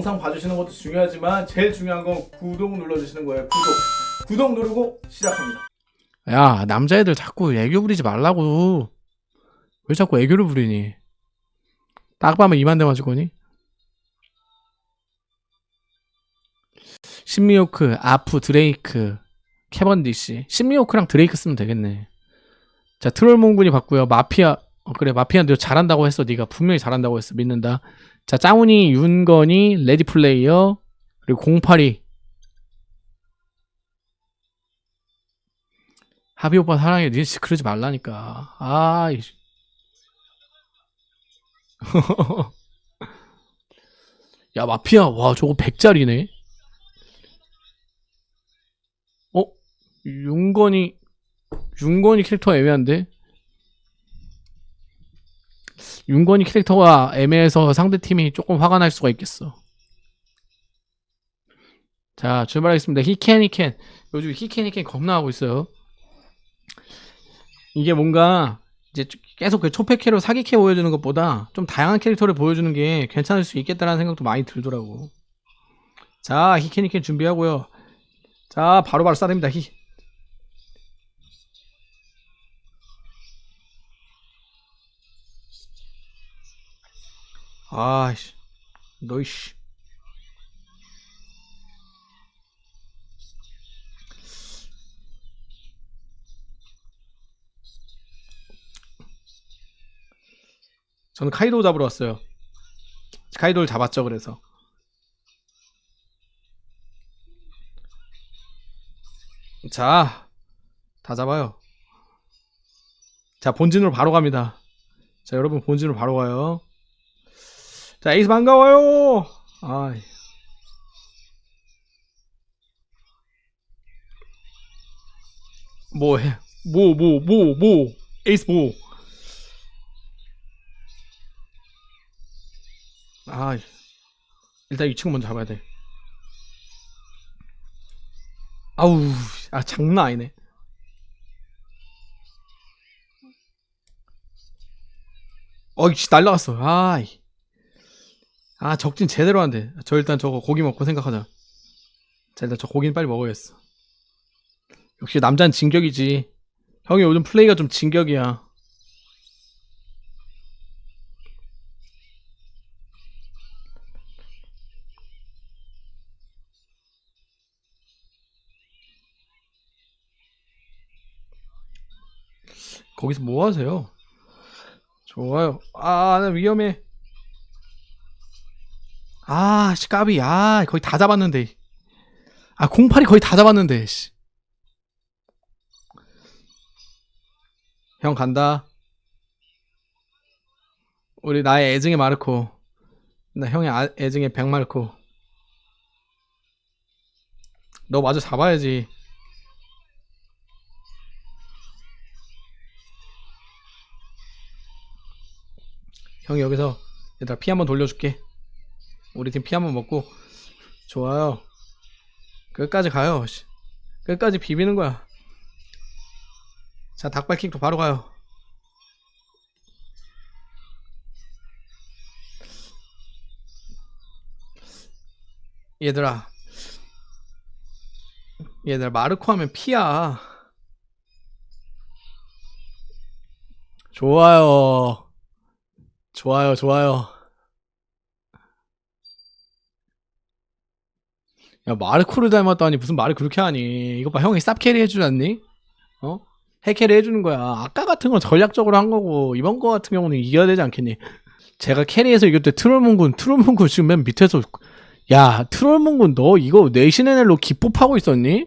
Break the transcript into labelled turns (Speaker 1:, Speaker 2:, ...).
Speaker 1: 영상 봐주시는 것도 중요하지만 제일 중요한 건 구독 눌러주시는 거예요. 구독. 구독 누르고 시작합니다.
Speaker 2: 야 남자애들 자꾸 애교 부리지 말라고. 왜 자꾸 애교를 부리니? 딱 봐면 이만 대 맞을 거니? 신미호크 아프 드레이크 캐번디시 신미호크랑 드레이크 쓰면 되겠네. 자 트롤 몽군이 봤고요. 마피아 어, 그래 마피아 너 잘한다고 했어. 네가 분명히 잘한다고 했어. 믿는다 자 짱훈이 윤건이 레디 플레이어 그리고 082 하비 오빠 사랑해. 니 진짜 그러지 말라니까. 아, 이. 야, 마피아. 와, 저거 100짜리네. 어? 윤건이, 윤건이 캐릭터 애매한데? 윤건이 캐릭터가 애매해서 상대팀이 조금 화가 날 수가 있겠어. 자, 출발하겠습니다. 히켄, 히켄. 요즘 히켄, 히켄 겁나 하고 있어요. 이게 뭔가 이제 계속 그 초패캐로 사기캐 보여주는 것보다 좀 다양한 캐릭터를 보여주는 게 괜찮을 수 있겠다라는 생각도 많이 들더라고. 자, 히케니켄 준비하고요. 자, 바로바로 쏴냅니다. 히. 아이씨. 너이씨. 저는 카이도 잡으러 왔어요. 카이도를 잡았죠, 그래서. 자, 다 잡아요. 자, 본진으로 바로 갑니다. 자, 여러분 본진으로 바로 가요. 자, 에이스 반가워요. 아, 뭐 해? 뭐, 뭐, 뭐, 뭐, 에이스 뭐. 아, 일단 이 친구 먼저 잡아야 돼. 아우, 아 장난 아니네. 어이씨 날라갔어. 아이. 아 적진 제대로 안 돼. 저 일단 저거 고기 먹고 생각하자. 자 일단 저 고기는 빨리 먹어야겠어. 역시 남자는 진격이지. 형이 요즘 플레이가 좀 진격이야. 거기서 뭐 하세요? 좋아요. 아, 나 위험해. 아, 씨, 까비. 아, 거의 다 잡았는데. 아, 08이 거의 다 잡았는데, 씨. 형 간다. 우리 나의 애증의 마르코. 나 형의 아, 애증의 백마르코. 너 마저 잡아야지. 형이 여기서 얘들아 피 한번 돌려줄게 우리 팀 피 한번 먹고. 좋아요. 끝까지 가요. 씨. 끝까지 비비는 거야. 자 닭발킥도 바로 가요. 얘들아. 얘들아 마르코 하면 피야. 좋아요. 좋아요, 좋아요. 야, 마르코를 닮았다니 무슨 말을 그렇게 하니? 이거 봐, 형이 쌉캐리 해주지 않니? 어? 해캐리 해주는 거야. 아까 같은 건 전략적으로 한 거고, 이번 거 같은 경우는 이겨야 되지 않겠니? 제가 캐리해서 이겼을 때 트롤문군, 트롤문군 지금 맨 밑에서, 야, 트롤문군 너 이거 내신NL로 기법하고 있었니?